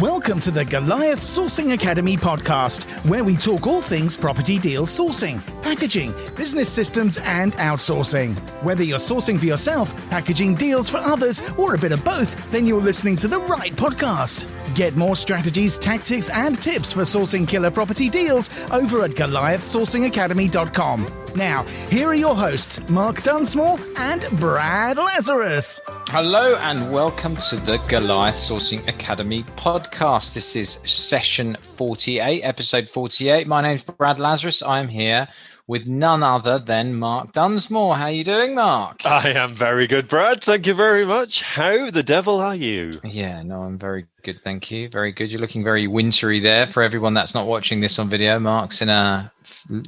Welcome to the Goliath Sourcing Academy podcast, where we talk all things property deal sourcing, packaging, business systems, and outsourcing. Whether you're sourcing for yourself, packaging deals for others, or a bit of both, then you're listening to the right podcast. Get more strategies, tactics, and tips for sourcing killer property deals over at goliathsourcingacademy.com. Now, here are your hosts, Mark Dunsmore and Brad Lazarus. Hello and welcome to the Goliath Sourcing Academy podcast. This is session 48, episode 48. My name's Brad Lazarus. I'm here with none other than Mark Dunsmore. How are you doing, Mark? I am very good, Brad. Thank you very much. How the devil are you? Yeah, no, I'm very good. Thank you. Very good. You're looking very wintry there. For everyone that's not watching this on video, Mark's in a,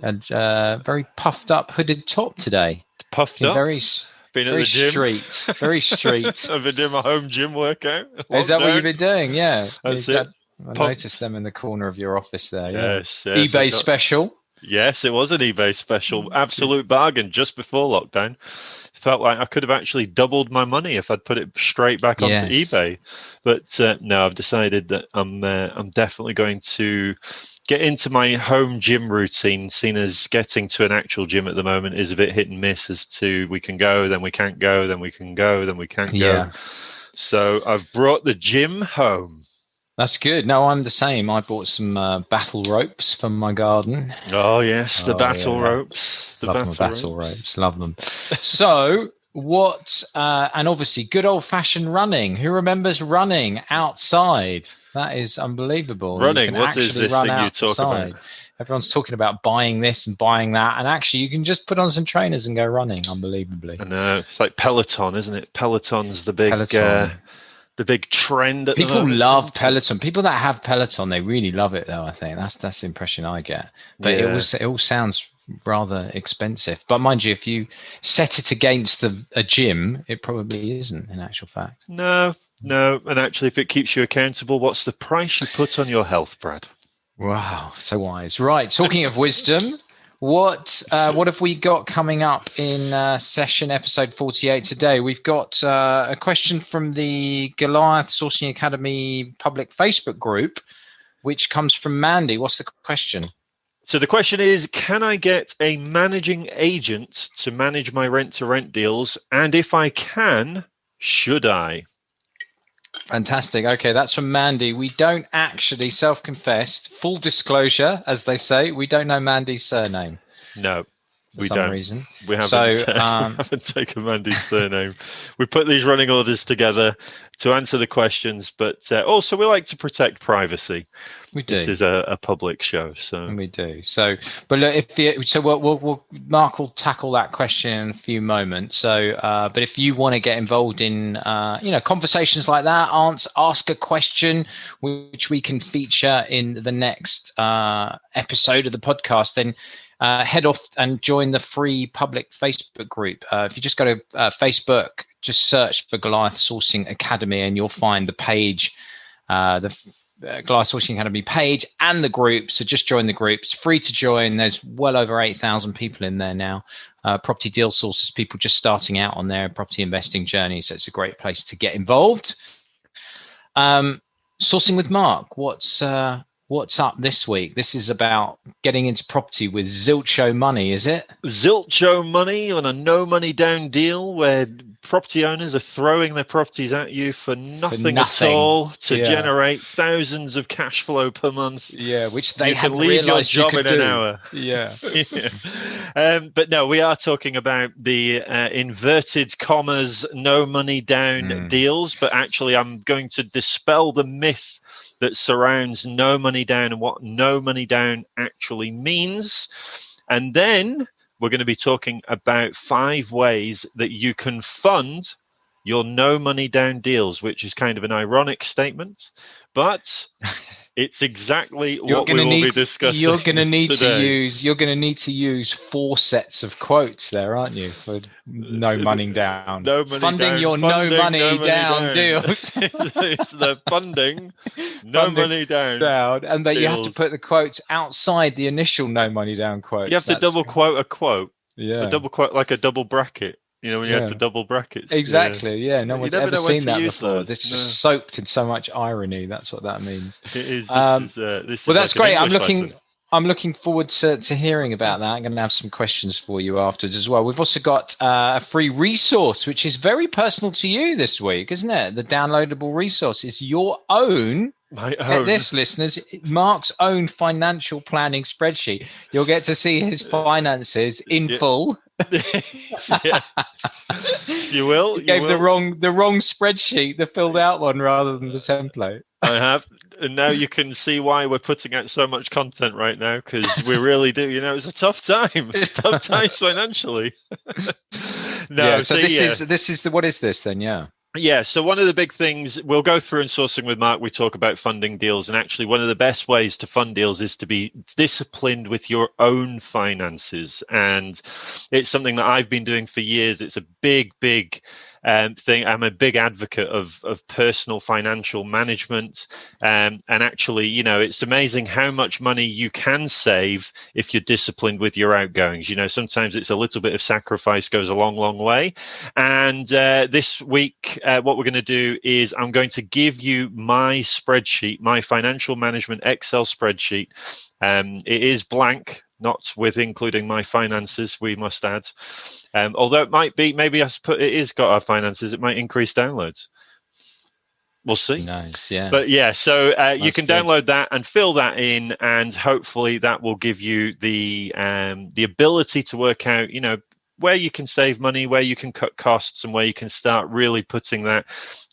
a, a very puffed up hooded top today. Puffed up? Very been at very the gym. street. Very street. I've been doing my home gym workout. Is that what you've been doing? Yeah. That's that- it. I noticed them in the corner of your office there. Yeah. Yes, yes. eBay got- special. Yes, it was an eBay special. Mm, Absolute bargain just before lockdown. Felt like I could have actually doubled my money if I'd put it straight back onto Yes. eBay. But uh, no, I've decided that I'm uh, I'm definitely going to get into my home gym routine. Seen as getting to an actual gym at the moment is a bit hit and miss as to we can go, then we can't go, then we can go, then we can't go. Yeah. So I've brought the gym home. That's good. No, I'm the same. I bought some uh, battle ropes from my garden. Oh yes, the Oh, battle yeah. ropes. The battle, battle ropes. ropes. Love them. so, what? Uh, and obviously, good old fashioned running. Who remembers running outside? That is unbelievable. Running, what is this thing you talk about? Everyone's talking about buying this and buying that, and actually, you can just put on some trainers and go running. Unbelievably. I know it's like Peloton, isn't it? Peloton's the big, Peloton. Uh, the big trend. People love Peloton. People that have Peloton, they really love it, though. I think that's that's the impression I get. But it Yeah. was it all sounds rather expensive. But mind you, if you set it against the a gym, it probably isn't. In actual fact, No, no, and actually, if it keeps you accountable, what's the price you put on your health, Brad? wow, so wise. Right. Talking of wisdom. What uh, what have we got coming up in uh, session episode forty eight today? We've got uh, a question from the Goliath Sourcing Academy public Facebook group, which comes from Mandy. What's the question? So the question is, can I get a managing agent to manage my rent-to-rent deals? And if I can, should I? Fantastic. Okay, that's from Mandy. We don't actually self-confessed, full disclosure, as they say, we don't know Mandy's surname No, we some don't. reason. We haven't, So, uh, um, we haven't taken Mandy's surname. we put these running orders together to answer the questions, but uh, also we like to protect privacy. We do. This is a, a public show, so We do. So, but look, if the, so, we'll, we'll, we'll Mark will tackle that question in a few moments. So, uh, but if you want to get involved in, uh, you know, conversations like that, answer, ask a question which we can feature in the next uh, episode of the podcast, then uh, head off and join the free public Facebook group. Uh, if you just go to uh, Facebook, just search for Goliath Sourcing Academy, and you'll find the page. Uh, the uh, Goliath Sourcing Academy page and the group. So just join the group. It's free to join. There's well over 8,000 people in there now. Uh, property deal sources, people just starting out on their property investing journey. So it's a great place to get involved. Um, sourcing with Mark. What's uh, what's up this week? This is about getting into property with Zilcho money, is it? Zilcho money on a no money down deal where property owners are throwing their properties at you for nothing, nothing. at all to Yeah. generate thousands of cash flow per month. Yeah, which they you can leave your you job could in an hour. Yeah. Yeah. um, but no, we are talking about the uh, inverted commas, no money down Mm. deals. But actually, I'm going to dispel the myth that surrounds no money down and what no money down actually means. And then we're going to be talking about five ways that you can fund your no money down deals, which is kind of an ironic statement, but it's exactly You're what we will need be discussing. You're going to need to use. You're going to need to use four sets of quotes there, aren't you? For no uh, money down, no money funding down, your funding, no money no money down, down. deals. it's the funding, no Funding money down. down, and that you have to put the quotes outside the initial no money down quotes. You have to That's- double quote a quote, Yeah. a double quote like a double bracket. You know, when you Yeah. had the double brackets. Exactly. Yeah. No You one's never ever seen that before. those. This is No. just soaked in so much irony. That's what that means. It is. This Um, is, uh, this Well, is that's like great. I'm looking. lesson. I'm looking forward to, to hearing about that. I'm going to have some questions for you afterwards as well. We've also got uh, a free resource, which is very personal to you this week, isn't it? The downloadable resource is your own. My Get own. this, listeners, Mark's own financial planning spreadsheet. You'll get to see his finances in Yeah. full. Yeah. You will. You gave the wrong the wrong spreadsheet, the filled out one, rather than the template. I have, and now you can see why we're putting out so much content right now because we really do. You know, it's a tough time. It's tough times financially. no, yeah. So this yeah. is this is the what is this then? Yeah. Yeah, so one of the big things we'll go through in sourcing with Mark, we talk about funding deals. And actually, one of the best ways to fund deals is to be disciplined with your own finances. And it's something that I've been doing for years. It's a big, big um, thing. I'm a big advocate of, of personal financial management. Um, and actually, you know, it's amazing how much money you can save if you're disciplined with your outgoings. You know, sometimes it's a little bit of sacrifice goes a long, long way. And uh, this week, uh, what we're going to do is I'm going to give you my spreadsheet, my financial management Excel spreadsheet. Um, it is blank, not with including my finances, we must add. Um, although it might be, maybe I put it is got our finances, it might increase downloads. We'll see. Nice. Yeah. But yeah, so uh, you can good. download that and fill that in, and hopefully that will give you the um, the ability to work out, you know, where you can save money, where you can cut costs, and where you can start really putting that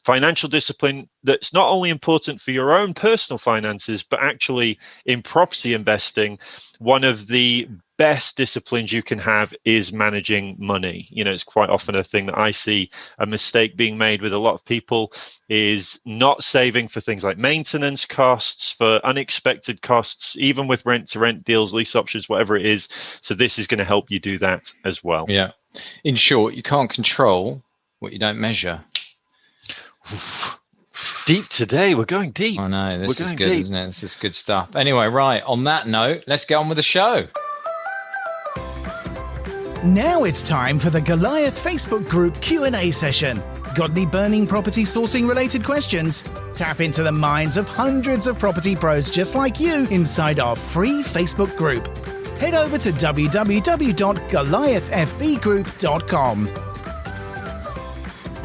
financial discipline that's not only important for your own personal finances, but actually in property investing, one of the best disciplines you can have is managing money. You know, it's quite often a thing that I see a mistake being made with a lot of people is not saving for things like maintenance costs, for unexpected costs, even with rent to rent deals, lease options, whatever it is. So this is going to help you do that as well. yeah. In short, you can't control what you don't measure. It's deep today. We're going deep. I know this We're is good, deep. isn't it? This is good stuff. Anyway, right. On that note, let's get on with the show. Now it's time for the Goliath Facebook group Q&A session. Got any burning property sourcing related questions? Tap into the minds of hundreds of property pros just like you inside our free Facebook group. Head over to www.goliathfbgroup.com.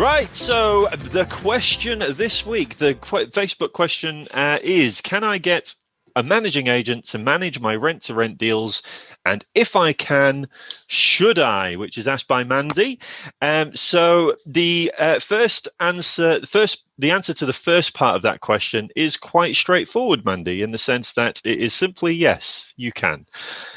Right. So the question this week, the qu- Facebook question uh, is: Can I get a managing agent to manage my rent to rent deals? And if I can, should I? Which is asked by Mandy. Um, so the uh, first answer, first the answer to the first part of that question is quite straightforward, Mandy, in the sense that it is simply yes, you can.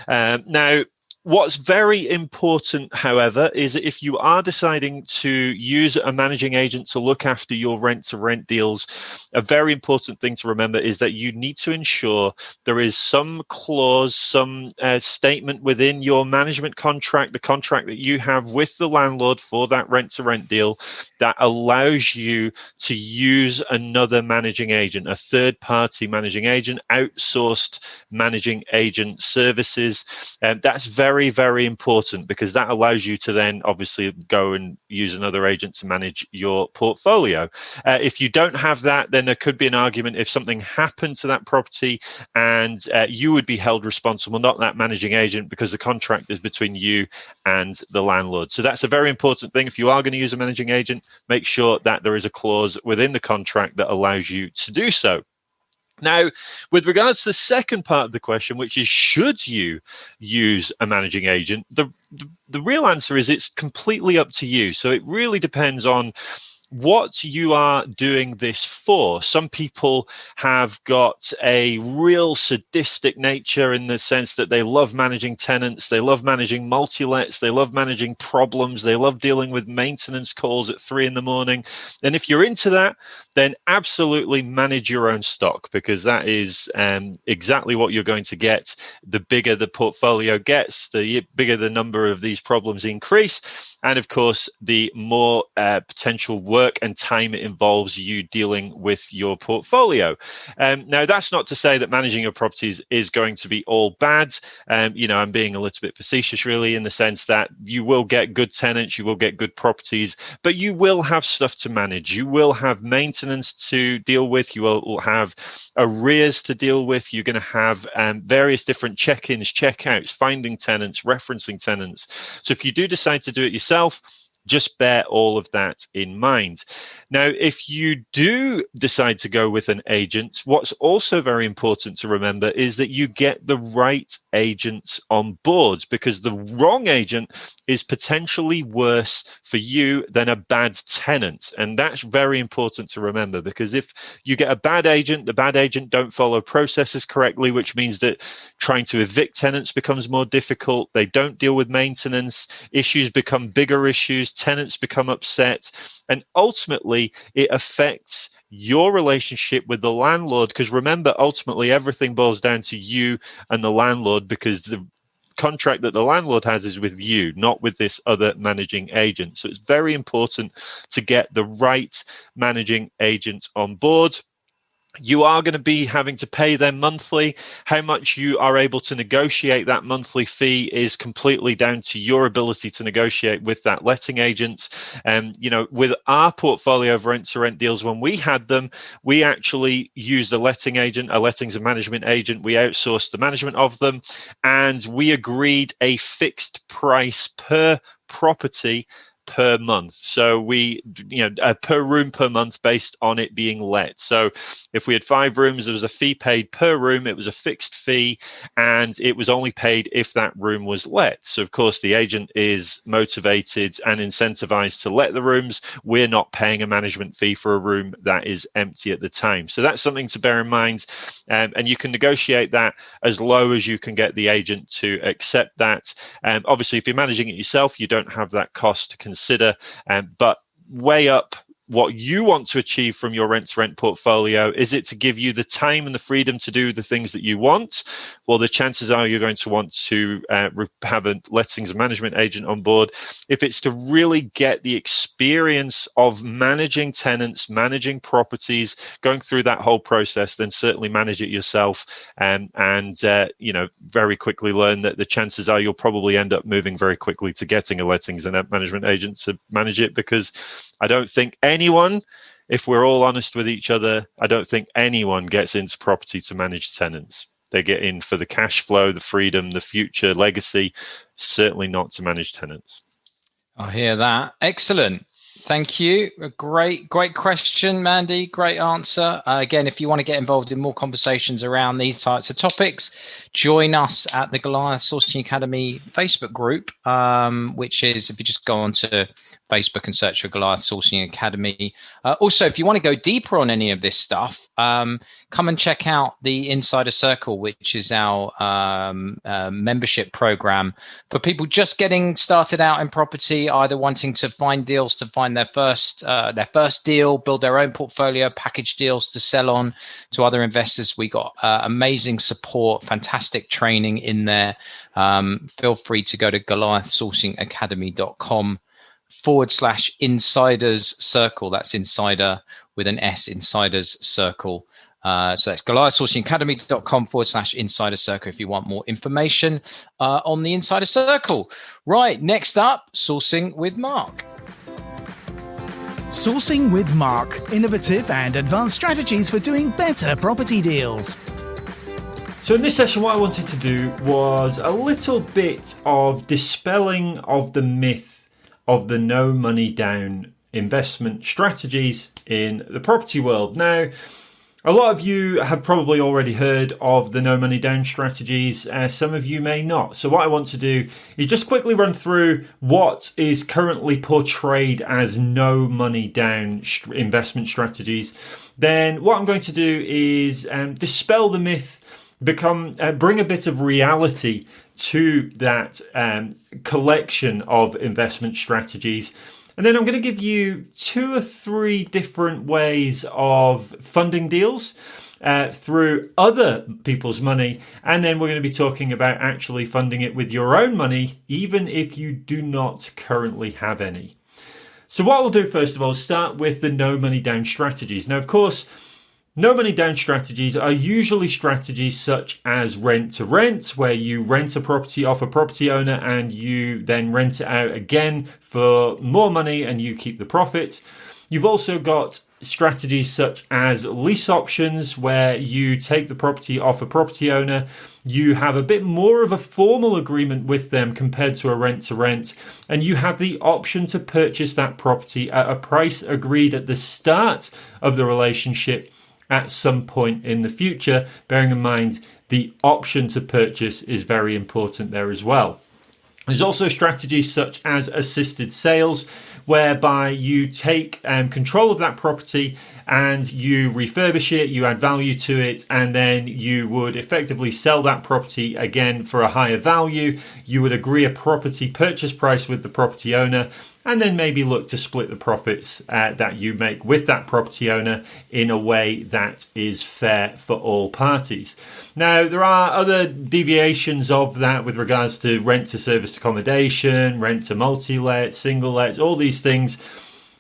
Um, now, What's very important, however, is if you are deciding to use a managing agent to look after your rent to rent deals, a very important thing to remember is that you need to ensure there is some clause, some uh, statement within your management contract, the contract that you have with the landlord for that rent to rent deal, that allows you to use another managing agent, a third party managing agent, outsourced managing agent services. And that's very, very very important because that allows you to then obviously go and use another agent to manage your portfolio. Uh, if you don't have that, then there could be an argument if something happened to that property and uh, you would be held responsible, not that managing agent, because the contract is between you and the landlord. So that's a very important thing. If you are going to use a managing agent, make sure that there is a clause within the contract that allows you to do so. Now, with regards to the second part of the question, which is should you use a managing agent, the, the, the real answer is it's completely up to you. So it really depends on what you are doing this for. Some people have got a real sadistic nature in the sense that they love managing tenants, they love managing multi lets, they love managing problems, they love dealing with maintenance calls at three in the morning. And if you're into that, then absolutely manage your own stock because that is um, exactly what you're going to get. The bigger the portfolio gets, the bigger the number of these problems increase. And of course, the more uh, potential work work and time it involves you dealing with your portfolio. Um, now, that's not to say that managing your properties is going to be all bad. Um, you know, I'm being a little bit facetious, really, in the sense that you will get good tenants, you will get good properties, but you will have stuff to manage. You will have maintenance to deal with. You will have arrears to deal with. You're going to have um, various different check-ins, check-outs, finding tenants, referencing tenants. So if you do decide to do it yourself, just bear all of that in mind. Now, if you do decide to go with an agent, what's also very important to remember is that you get the right agent on board because the wrong agent is potentially worse for you than a bad tenant. And that's very important to remember because if you get a bad agent, the bad agent don't follow processes correctly, which means that trying to evict tenants becomes more difficult. They don't deal with maintenance, issues become bigger issues tenants become upset, and ultimately it affects your relationship with the landlord. Because remember, ultimately everything boils down to you and the landlord because the contract that the landlord has is with you, not with this other managing agent. So it's very important to get the right managing agent on board you are going to be having to pay them monthly. How much you are able to negotiate that monthly fee is completely down to your ability to negotiate with that letting agent. And, you know, with our portfolio of rent to rent deals, when we had them, we actually used a letting agent, a lettings and management agent. We outsourced the management of them and we agreed a fixed price per property per month. So we, you know, uh, per room per month based on it being let. So if we had five rooms, there was a fee paid per room. It was a fixed fee, and it was only paid if that room was let. So of course, the agent is motivated and incentivized to let the rooms. We're not paying a management fee for a room that is empty at the time. So that's something to bear in mind, um, and you can negotiate that as low as you can get the agent to accept that. Um, obviously, if you're managing it yourself, you don't have that cost to consider consider. Um, but weigh up what you want to achieve from your rent to rent portfolio? Is it to give you the time and the freedom to do the things that you want? Well the chances are you're going to want to uh, have a lettings management agent on board. If it's to really get the experience of managing tenants managing properties going through that whole process then certainly manage it yourself and and uh, you know very quickly learn that the chances are you'll probably end up moving very quickly to getting a lettings and management agent to manage it because I don't think anyone, if we're all honest with each other, I don't think anyone gets into property to manage tenants. They get in for the cash flow, the freedom, the future legacy, certainly not to manage tenants. I hear that. Excellent. Thank you. A great, great question, Mandy. Great answer. Uh, again, if you want to get involved in more conversations around these types of topics, join us at the Goliath Sourcing Academy Facebook group, um, which is if you just go on to Facebook and search for Goliath Sourcing Academy. Uh, also, if you want to go deeper on any of this stuff, um, come and check out the Insider Circle, which is our um, uh, membership program for people just getting started out in property, either wanting to find deals to find their first uh, their first deal, build their own portfolio, package deals to sell on to other investors. We got uh, amazing support, fantastic training in there. Um, feel free to go to goliathsourcingacademy.com forward slash insiders circle. That's insider with an S, insiders circle. Uh, so that's goliathsourcingacademy.com forward slash insider circle if you want more information uh, on the insider circle. Right, next up, sourcing with Mark. Sourcing with Mark, innovative and advanced strategies for doing better property deals. So, in this session, what I wanted to do was a little bit of dispelling of the myth of the no money down investment strategies in the property world. Now, a lot of you have probably already heard of the no money down strategies. Uh, some of you may not. So, what I want to do is just quickly run through what is currently portrayed as no money down investment strategies. Then, what I'm going to do is um, dispel the myth become uh, bring a bit of reality to that um, collection of investment strategies. And then I'm going to give you two or three different ways of funding deals uh, through other people's money. And then we're going to be talking about actually funding it with your own money, even if you do not currently have any. So, what we'll do first of all start with the no money down strategies. Now, of course, no money down strategies are usually strategies such as rent to rent, where you rent a property off a property owner and you then rent it out again for more money and you keep the profit. You've also got strategies such as lease options, where you take the property off a property owner, you have a bit more of a formal agreement with them compared to a rent to rent, and you have the option to purchase that property at a price agreed at the start of the relationship at some point in the future, bearing in mind the option to purchase is very important there as well. There's also strategies such as assisted sales, whereby you take um, control of that property and you refurbish it, you add value to it, and then you would effectively sell that property again for a higher value. You would agree a property purchase price with the property owner, and then maybe look to split the profits uh, that you make with that property owner in a way that is fair for all parties. Now, there are other deviations of that with regards to rent to service accommodation, rent to multi let, single let, all these things.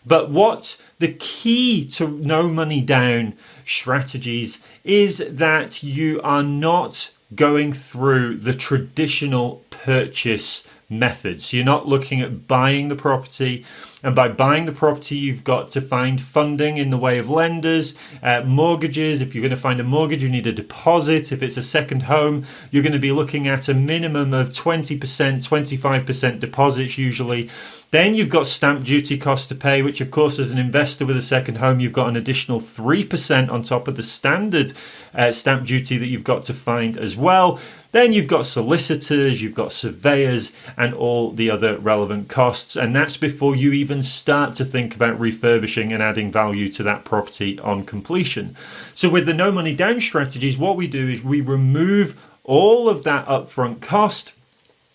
But what the key to no money down strategies is that you are not going through the traditional purchase methods. You're not looking at buying the property, and by buying the property, you've got to find funding in the way of lenders, uh, mortgages. If you're going to find a mortgage, you need a deposit. If it's a second home, you're going to be looking at a minimum of 20%, 25% deposits usually. Then you've got stamp duty costs to pay, which, of course, as an investor with a second home, you've got an additional 3% on top of the standard uh, stamp duty that you've got to find as well. Then you've got solicitors, you've got surveyors, and all the other relevant costs. And that's before you even start to think about refurbishing and adding value to that property on completion. So, with the no money down strategies, what we do is we remove all of that upfront cost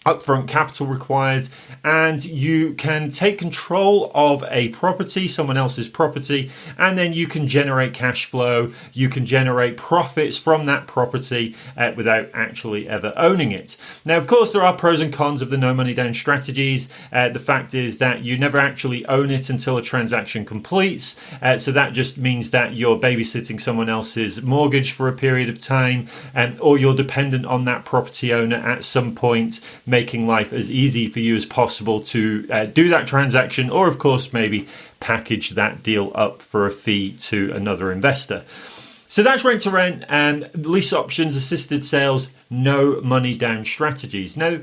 upfront capital required and you can take control of a property someone else's property and then you can generate cash flow. You can generate profits from that property uh, without actually ever owning it. Now of course there are pros and cons of the no money down strategies. Uh, the fact is that you never actually own it until a transaction completes. Uh, so that just means that you're babysitting someone else's mortgage for a period of time um, or you're dependent on that property owner at some point making life as easy for you as possible to uh, do that transaction, or of course, maybe package that deal up for a fee to another investor. So that's rent to rent and lease options, assisted sales, no money down strategies. Now,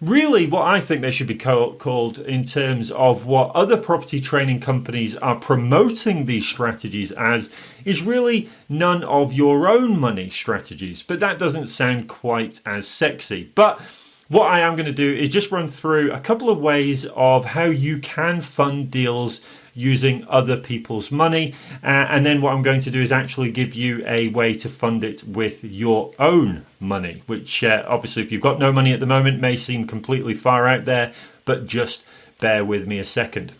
really what I think they should be called in terms of what other property training companies are promoting these strategies as is really none of your own money strategies. But that doesn't sound quite as sexy. But what I am going to do is just run through a couple of ways of how you can fund deals using other people's money. Uh, and then what I'm going to do is actually give you a way to fund it with your own money, which uh, obviously, if you've got no money at the moment, may seem completely far out there, but just bear with me a second.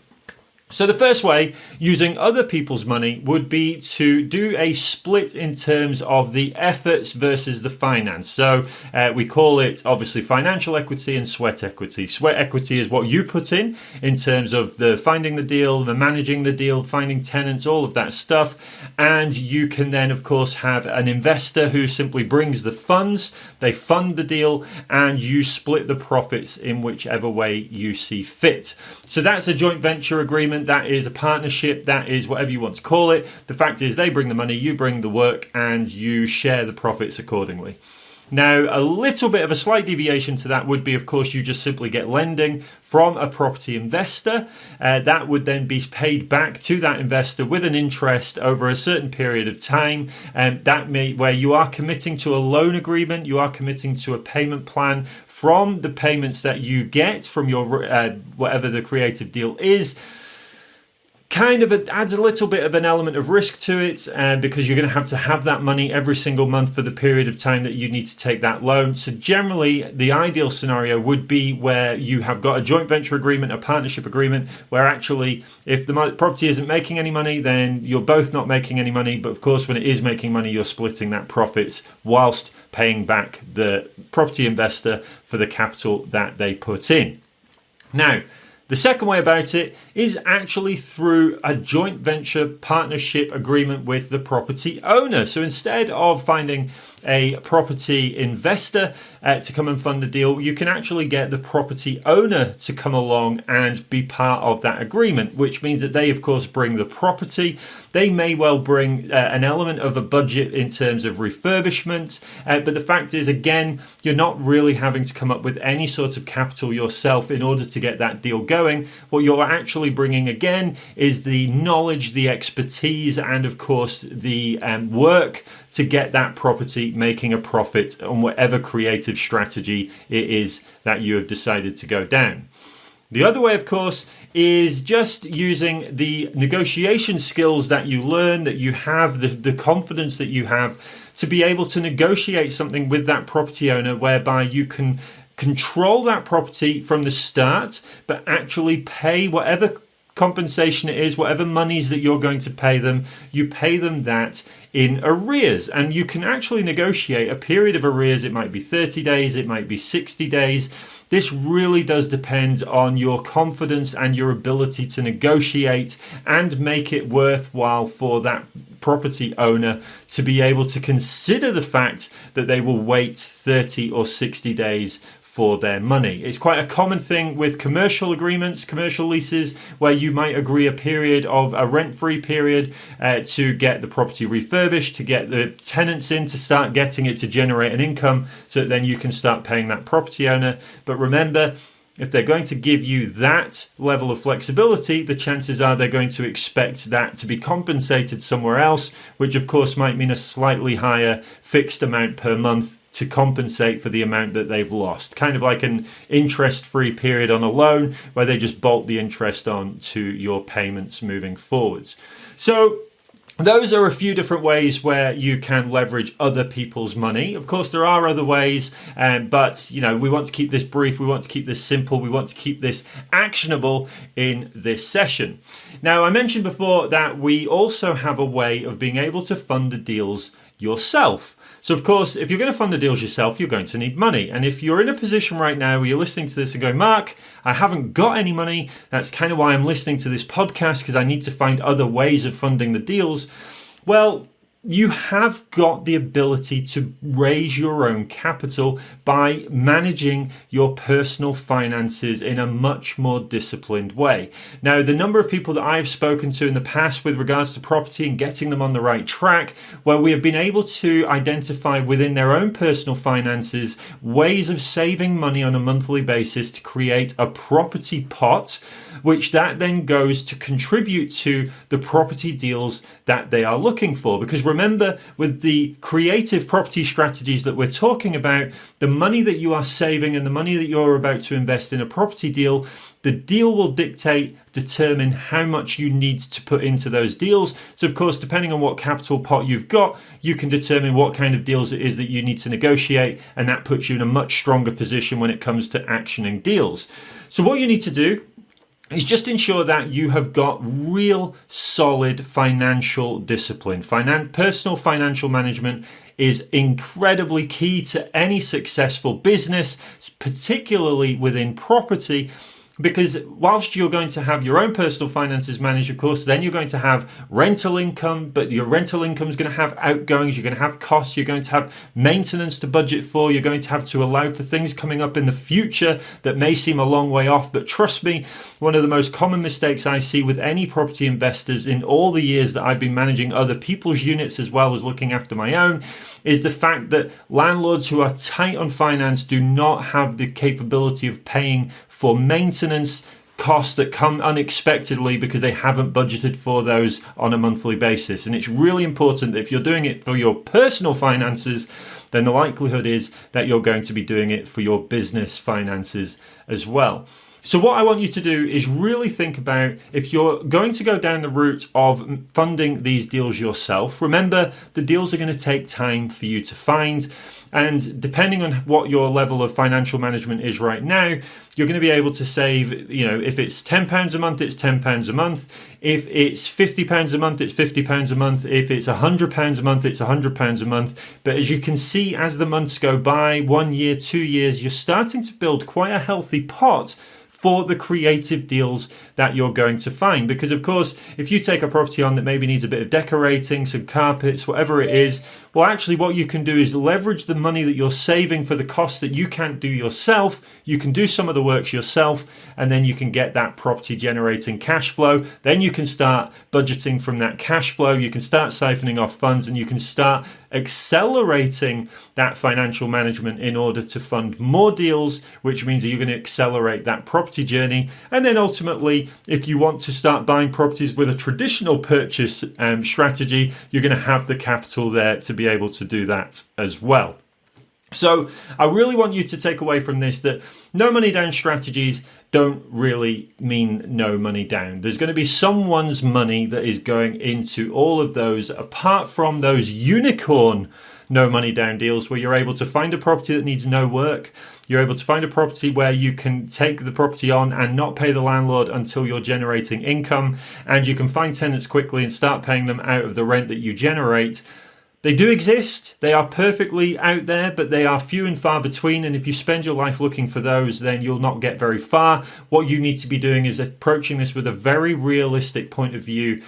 So, the first way using other people's money would be to do a split in terms of the efforts versus the finance. So, uh, we call it obviously financial equity and sweat equity. Sweat equity is what you put in in terms of the finding the deal, the managing the deal, finding tenants, all of that stuff. And you can then, of course, have an investor who simply brings the funds, they fund the deal, and you split the profits in whichever way you see fit. So, that's a joint venture agreement that is a partnership, that is whatever you want to call it. The fact is, they bring the money, you bring the work, and you share the profits accordingly. Now, a little bit of a slight deviation to that would be, of course, you just simply get lending from a property investor. Uh, that would then be paid back to that investor with an interest over a certain period of time. And that may, where you are committing to a loan agreement, you are committing to a payment plan from the payments that you get from your uh, whatever the creative deal is kind of adds a little bit of an element of risk to it uh, because you're going to have to have that money every single month for the period of time that you need to take that loan. So, generally, the ideal scenario would be where you have got a joint venture agreement, a partnership agreement, where actually, if the property isn't making any money, then you're both not making any money. But of course, when it is making money, you're splitting that profits whilst paying back the property investor for the capital that they put in. Now, The second way about it is actually through a joint venture partnership agreement with the property owner. So instead of finding a property investor uh, to come and fund the deal, you can actually get the property owner to come along and be part of that agreement, which means that they, of course, bring the property. They may well bring uh, an element of a budget in terms of refurbishment, uh, but the fact is, again, you're not really having to come up with any sort of capital yourself in order to get that deal going. What you're actually bringing again is the knowledge, the expertise, and of course, the um, work to get that property making a profit on whatever creative strategy it is that you have decided to go down. The other way, of course, is just using the negotiation skills that you learn, that you have, the, the confidence that you have to be able to negotiate something with that property owner whereby you can control that property from the start, but actually pay whatever compensation it is, whatever monies that you're going to pay them, you pay them that in arrears. And you can actually negotiate a period of arrears. It might be 30 days, it might be 60 days. This really does depend on your confidence and your ability to negotiate and make it worthwhile for that property owner to be able to consider the fact that they will wait 30 or 60 days for their money. It's quite a common thing with commercial agreements, commercial leases, where you might agree a period of a rent free period uh, to get the property refurbished, to get the tenants in, to start getting it to generate an income so that then you can start paying that property owner. But remember, if they're going to give you that level of flexibility, the chances are they're going to expect that to be compensated somewhere else, which of course might mean a slightly higher fixed amount per month to compensate for the amount that they've lost. Kind of like an interest free period on a loan where they just bolt the interest on to your payments moving forwards. So, those are a few different ways where you can leverage other people's money. Of course, there are other ways, um, but you know we want to keep this brief. We want to keep this simple. We want to keep this actionable in this session. Now, I mentioned before that we also have a way of being able to fund the deals yourself. So, of course, if you're going to fund the deals yourself, you're going to need money. And if you're in a position right now where you're listening to this and going, Mark, I haven't got any money, that's kind of why I'm listening to this podcast because I need to find other ways of funding the deals. Well, you have got the ability to raise your own capital by managing your personal finances in a much more disciplined way. Now, the number of people that I've spoken to in the past with regards to property and getting them on the right track, where we have been able to identify within their own personal finances ways of saving money on a monthly basis to create a property pot, which that then goes to contribute to the property deals that they are looking for. Because remember, with the creative property strategies that we're talking about, the money that you are saving and the money that you're about to invest in a property deal, the deal will dictate, determine how much you need to put into those deals. So, of course, depending on what capital pot you've got, you can determine what kind of deals it is that you need to negotiate, and that puts you in a much stronger position when it comes to actioning deals. So, what you need to do is just ensure that you have got real solid financial discipline. Finan- personal financial management is incredibly key to any successful business, particularly within property because whilst you're going to have your own personal finances managed, of course, then you're going to have rental income, but your rental income is going to have outgoings, you're going to have costs, you're going to have maintenance to budget for, you're going to have to allow for things coming up in the future that may seem a long way off. But trust me, one of the most common mistakes I see with any property investors in all the years that I've been managing other people's units as well as looking after my own is the fact that landlords who are tight on finance do not have the capability of paying for maintenance costs that come unexpectedly because they haven't budgeted for those on a monthly basis. And it's really important that if you're doing it for your personal finances, then the likelihood is that you're going to be doing it for your business finances as well. So, what I want you to do is really think about if you're going to go down the route of funding these deals yourself. Remember, the deals are going to take time for you to find. And depending on what your level of financial management is right now, you're going to be able to save, you know, if it's £10 a month, it's £10 a month. If it's £50 a month, it's £50 a month. If it's £100 a month, it's £100 a month. But as you can see, as the months go by, one year, two years, you're starting to build quite a healthy pot for the creative deals that you're going to find. Because, of course, if you take a property on that maybe needs a bit of decorating, some carpets, whatever it is, well, actually, what you can do is leverage the money that you're saving for the cost that you can't do yourself. You can do some of the works yourself, and then you can get that property generating cash flow. Then you can start budgeting from that cash flow. You can start siphoning off funds, and you can start accelerating that financial management in order to fund more deals, which means that you're going to accelerate that property journey. And then ultimately, if you want to start buying properties with a traditional purchase um, strategy, you're going to have the capital there to be able to do that as well. So, I really want you to take away from this that no money down strategies don't really mean no money down. There's going to be someone's money that is going into all of those, apart from those unicorn no money down deals where you're able to find a property that needs no work. You're able to find a property where you can take the property on and not pay the landlord until you're generating income, and you can find tenants quickly and start paying them out of the rent that you generate. They do exist. They are perfectly out there, but they are few and far between. And if you spend your life looking for those, then you'll not get very far. What you need to be doing is approaching this with a very realistic point of view.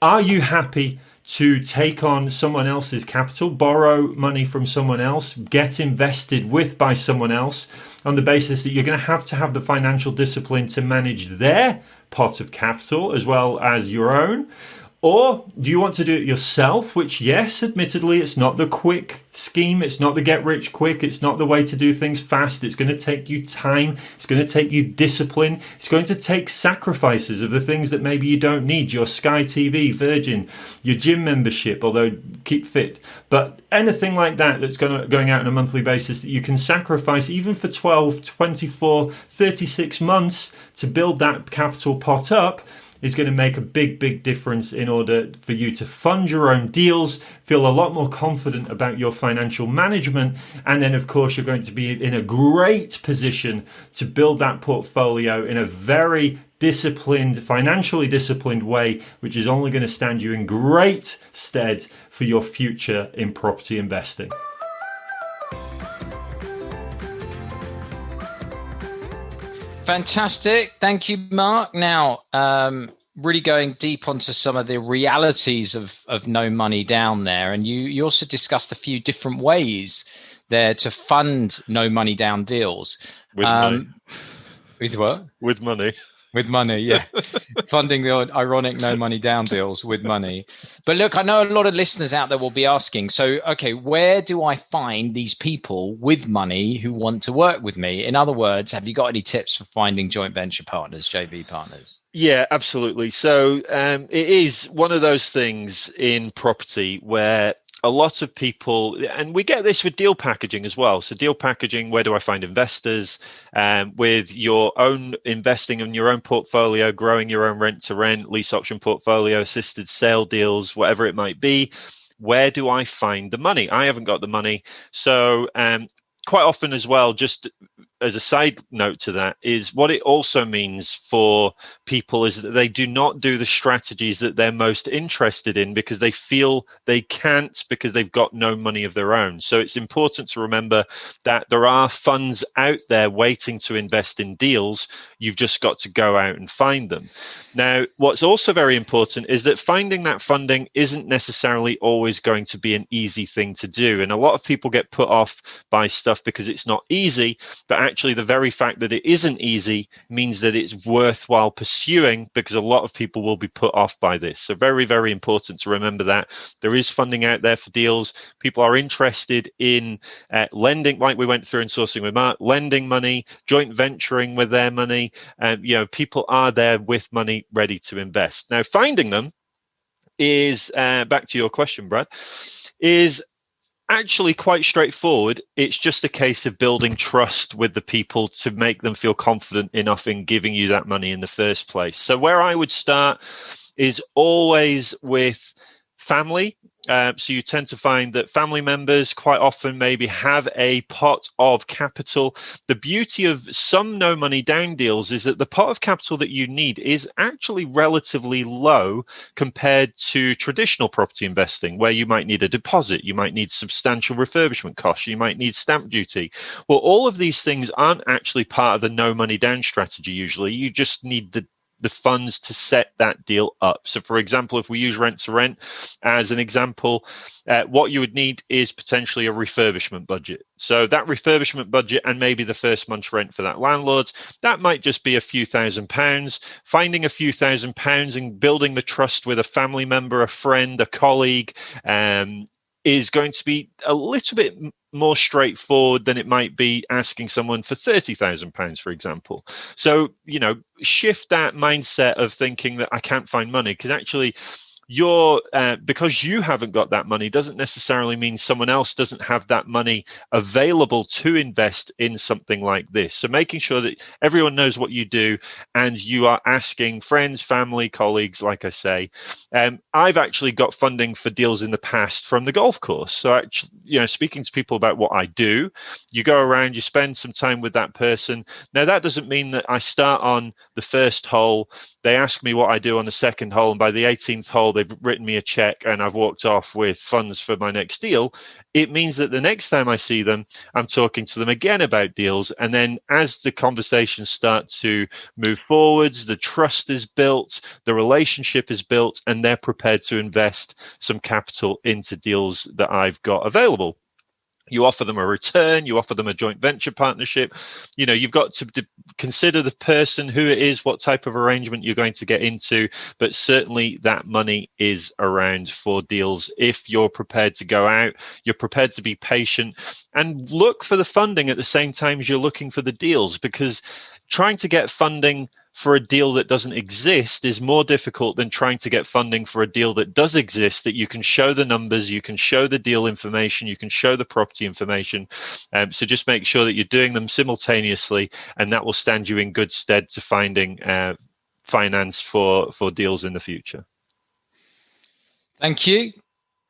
Are you happy to take on someone else's capital, borrow money from someone else, get invested with by someone else on the basis that you're going to have to have the financial discipline to manage their pot of capital as well as your own? Or do you want to do it yourself? Which, yes, admittedly, it's not the quick scheme. It's not the get rich quick. It's not the way to do things fast. It's going to take you time. It's going to take you discipline. It's going to take sacrifices of the things that maybe you don't need your Sky TV, Virgin, your gym membership, although keep fit. But anything like that that's going, to, going out on a monthly basis that you can sacrifice even for 12, 24, 36 months to build that capital pot up is going to make a big, big difference in order for you to fund your own deals, feel a lot more confident about your financial management, and then, of course, you're going to be in a great position to build that portfolio in a very disciplined, financially disciplined way, which is only going to stand you in great stead for your future in property investing. Fantastic. Thank you, Mark. Now, um, really going deep onto some of the realities of, of no money down there. And you, you also discussed a few different ways there to fund no money down deals. With um, money. With what? With money with money yeah. Funding the ironic no money down deals with money. But look i know a lot of listeners out there will be asking so okay where do i find these people with money who want to work with me? In other words have you got any tips for finding joint venture partners jv partners? Yeah absolutely. So um, it is one of those things in property where a lot of people, and we get this with deal packaging as well. So, deal packaging, where do I find investors? Um, with your own investing in your own portfolio, growing your own rent to rent, lease option portfolio, assisted sale deals, whatever it might be. Where do I find the money? I haven't got the money. So, um, quite often as well, just as a side note to that is what it also means for people is that they do not do the strategies that they're most interested in because they feel they can't because they've got no money of their own. So it's important to remember that there are funds out there waiting to invest in deals. You've just got to go out and find them. Now what's also very important is that finding that funding isn't necessarily always going to be an easy thing to do. And a lot of people get put off by stuff because it's not easy but actually the very fact that it isn't easy means that it's worthwhile pursuing because a lot of people will be put off by this. So very, very important to remember that there is funding out there for deals. People are interested in uh, lending, like we went through in sourcing with Mark, lending money, joint venturing with their money. Um, you know, people are there with money ready to invest. Now, finding them is uh, back to your question, Brad. Is actually quite straightforward. It's just a case of building trust with the people to make them feel confident enough in giving you that money in the first place. So, where I would start is always with family Uh, so you tend to find that family members quite often maybe have a pot of capital. The beauty of some no money down deals is that the pot of capital that you need is actually relatively low compared to traditional property investing, where you might need a deposit, you might need substantial refurbishment costs, you might need stamp duty. Well, all of these things aren't actually part of the no money down strategy usually. You just need the the funds to set that deal up. So, for example, if we use rent to rent as an example, uh, what you would need is potentially a refurbishment budget. So, that refurbishment budget and maybe the first month's rent for that landlord, that might just be a few thousand pounds. Finding a few thousand pounds and building the trust with a family member, a friend, a colleague, um, is going to be a little bit more straightforward than it might be asking someone for £30,000, for example. So, you know, shift that mindset of thinking that I can't find money because actually you're uh, because you haven't got that money doesn't necessarily mean someone else doesn't have that money available to invest in something like this. So making sure that everyone knows what you do and you are asking friends family colleagues like i say. Um, i've actually got funding for deals in the past from the golf course. So actually you know speaking to people about what i do you go around you spend some time with that person. Now that doesn't mean that i start on the first hole. They ask me what i do on the second hole and by the 18th hole they've written me a check and I've walked off with funds for my next deal, it means that the next time I see them, I'm talking to them again about deals. And then as the conversations start to move forwards, the trust is built, the relationship is built, and they're prepared to invest some capital into deals that I've got available you offer them a return you offer them a joint venture partnership. You know you've got to, consider the person who it is what type of arrangement you're going to get into but certainly that money is around for deals. If you're prepared to go out you're prepared to be patient and look for the funding at the same time as you're looking for the deals because trying to get funding for a deal that doesn't exist is more difficult than trying to get funding for a deal that does exist that you can show the numbers you can show the deal information you can show the property information. Um, so just make sure that you're doing them simultaneously and that will stand you in good stead to finding uh, finance for for deals in the future. Thank you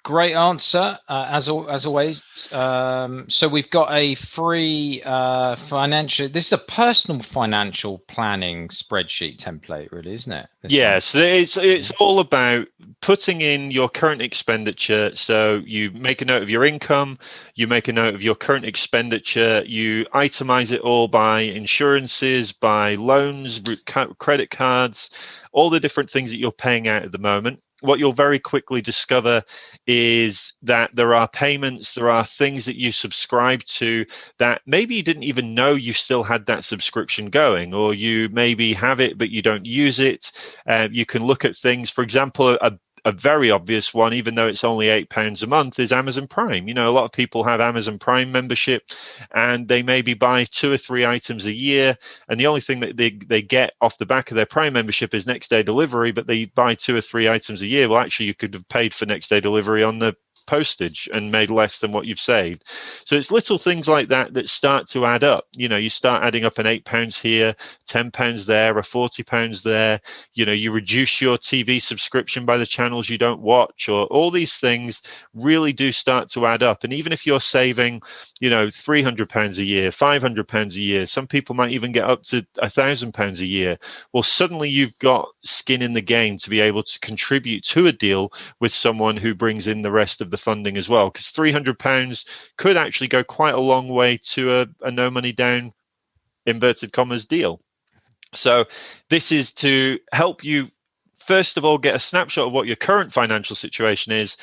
Great answer, uh, as as always. Um, so we've got a free uh, financial. This is a personal financial planning spreadsheet template, really, isn't it? This yeah, so it's it's all about putting in your current expenditure. So you make a note of your income, you make a note of your current expenditure, you itemize it all by insurances, by loans, credit cards, all the different things that you're paying out at the moment what you'll very quickly discover is that there are payments, there are things that you subscribe to that maybe you didn't even know you still had that subscription going, or you maybe have it but you don't use it. Uh, you can look at things, for example, a a very obvious one, even though it's only eight pounds a month, is Amazon Prime. You know, a lot of people have Amazon Prime membership, and they maybe buy two or three items a year, and the only thing that they they get off the back of their Prime membership is next day delivery. But they buy two or three items a year. Well, actually, you could have paid for next day delivery on the postage and made less than what you've saved. So it's little things like that that start to add up. You know, you start adding up an eight pounds here, ten pounds there, a forty pounds there. You know, you reduce your TV subscription by the channels you don't watch, or all these things really do start to add up. And even if you're saving, you know, three hundred pounds a year, five hundred pounds a year, some people might even get up to a thousand pounds a year. Well, suddenly you've got skin in the game to be able to contribute to a deal with someone who brings in the rest of the the funding as well, because three hundred pounds could actually go quite a long way to a, a no money down inverted commas deal. So this is to help you first of all get a snapshot of what your current financial situation is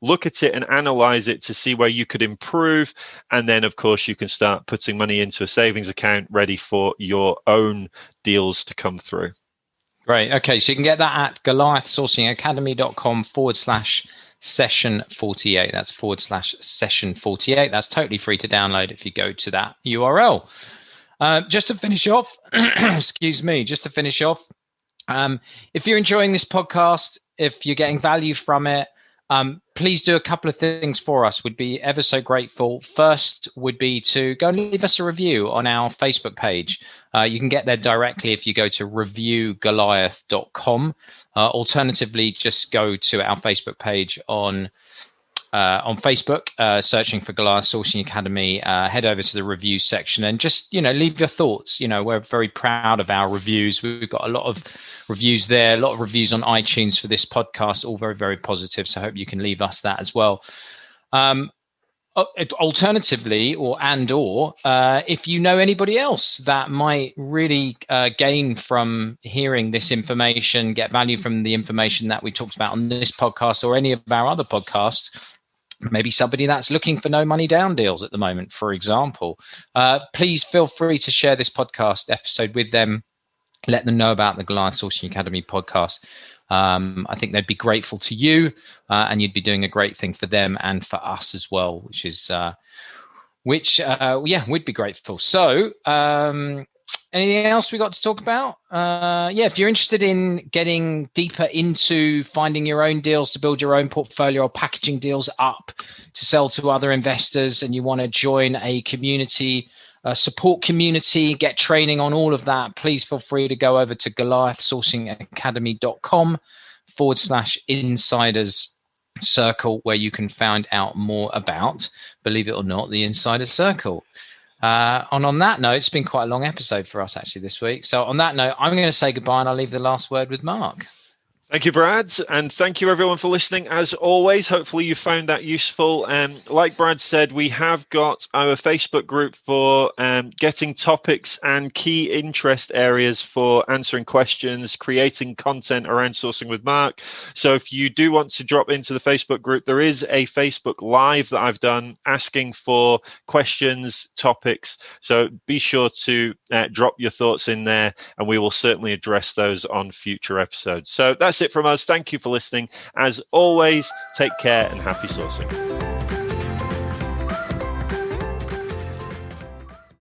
look at it and analyze it to see where you could improve and then of course you can start putting money into a savings account ready for your own deals to come through Great. Okay. So you can get that at goliathsourcingacademy.com forward slash session 48. That's forward slash session 48. That's totally free to download if you go to that URL. Uh, just to finish off, excuse me, just to finish off, um, if you're enjoying this podcast, if you're getting value from it, um, please do a couple of things for us. We'd be ever so grateful. First would be to go and leave us a review on our Facebook page. Uh, you can get there directly if you go to reviewgoliath.com. Uh, alternatively, just go to our Facebook page on uh, on Facebook, uh, searching for Goliath Sourcing Academy. Uh, head over to the reviews section and just you know leave your thoughts. You know we're very proud of our reviews. We've got a lot of reviews there, a lot of reviews on iTunes for this podcast, all very very positive. So I hope you can leave us that as well. Um, alternatively or and or uh, if you know anybody else that might really uh, gain from hearing this information get value from the information that we talked about on this podcast or any of our other podcasts maybe somebody that's looking for no money down deals at the moment for example. Uh, please feel free to share this podcast episode with them. Let them know about the goliath sourcing academy podcast. Um, I think they'd be grateful to you, uh, and you'd be doing a great thing for them and for us as well, which is uh, which uh, yeah, we'd be grateful. So, um, anything else we got to talk about? Uh, yeah, if you're interested in getting deeper into finding your own deals to build your own portfolio or packaging deals up to sell to other investors, and you want to join a community uh, support community, get training on all of that, please feel free to go over to goliathsourcingacademy.com forward slash insiders circle where you can find out more about, believe it or not, the insider circle. Uh, and on that note, it's been quite a long episode for us actually this week. So on that note, I'm going to say goodbye and I'll leave the last word with Mark. Thank you, Brad, and thank you everyone for listening. As always, hopefully you found that useful. And um, like Brad said, we have got our Facebook group for um, getting topics and key interest areas for answering questions, creating content around sourcing with Mark. So if you do want to drop into the Facebook group, there is a Facebook Live that I've done asking for questions, topics. So be sure to uh, drop your thoughts in there, and we will certainly address those on future episodes. So it from us. Thank you for listening. As always, take care and happy sourcing.